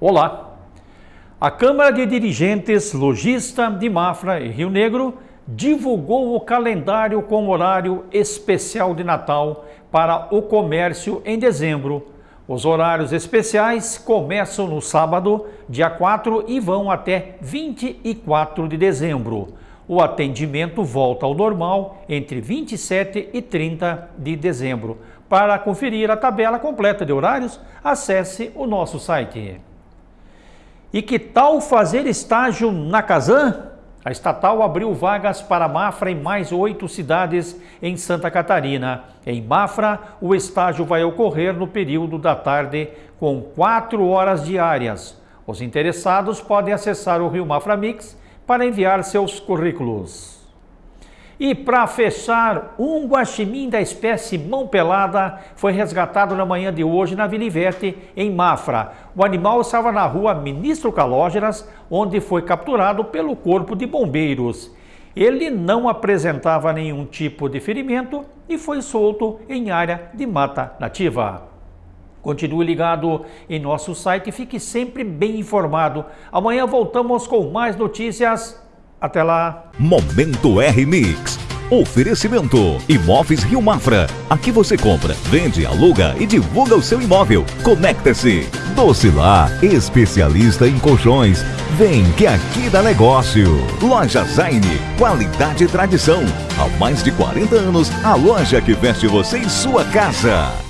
Olá! A Câmara de Dirigentes Logista de Mafra e Rio Negro divulgou o calendário com horário especial de Natal para o comércio em dezembro. Os horários especiais começam no sábado, dia 4, e vão até 24 de dezembro. O atendimento volta ao normal entre 27 e 30 de dezembro. Para conferir a tabela completa de horários, acesse o nosso site. E que tal fazer estágio na Casan? A estatal abriu vagas para Mafra em mais oito cidades em Santa Catarina. Em Mafra, o estágio vai ocorrer no período da tarde, com quatro horas diárias. Os interessados podem acessar o Rio Mafra Mix para enviar seus currículos. E para fechar, um guaxinim da espécie mão pelada foi resgatado na manhã de hoje na Vila Ivete, em Mafra. O animal estava na rua Ministro Calógeras, onde foi capturado pelo Corpo de Bombeiros. Ele não apresentava nenhum tipo de ferimento e foi solto em área de mata nativa. Continue ligado em nosso site e fique sempre bem informado. Amanhã voltamos com mais notícias. Até lá. Momento R Mix. Oferecimento Imóveis Rio Mafra. Aqui você compra, vende, aluga e divulga o seu imóvel. Conecta-se. Docilar, especialista em colchões. Vem que aqui dá negócio. Loja Zaine, qualidade e tradição. Há mais de 40 anos, a loja que veste você em sua casa.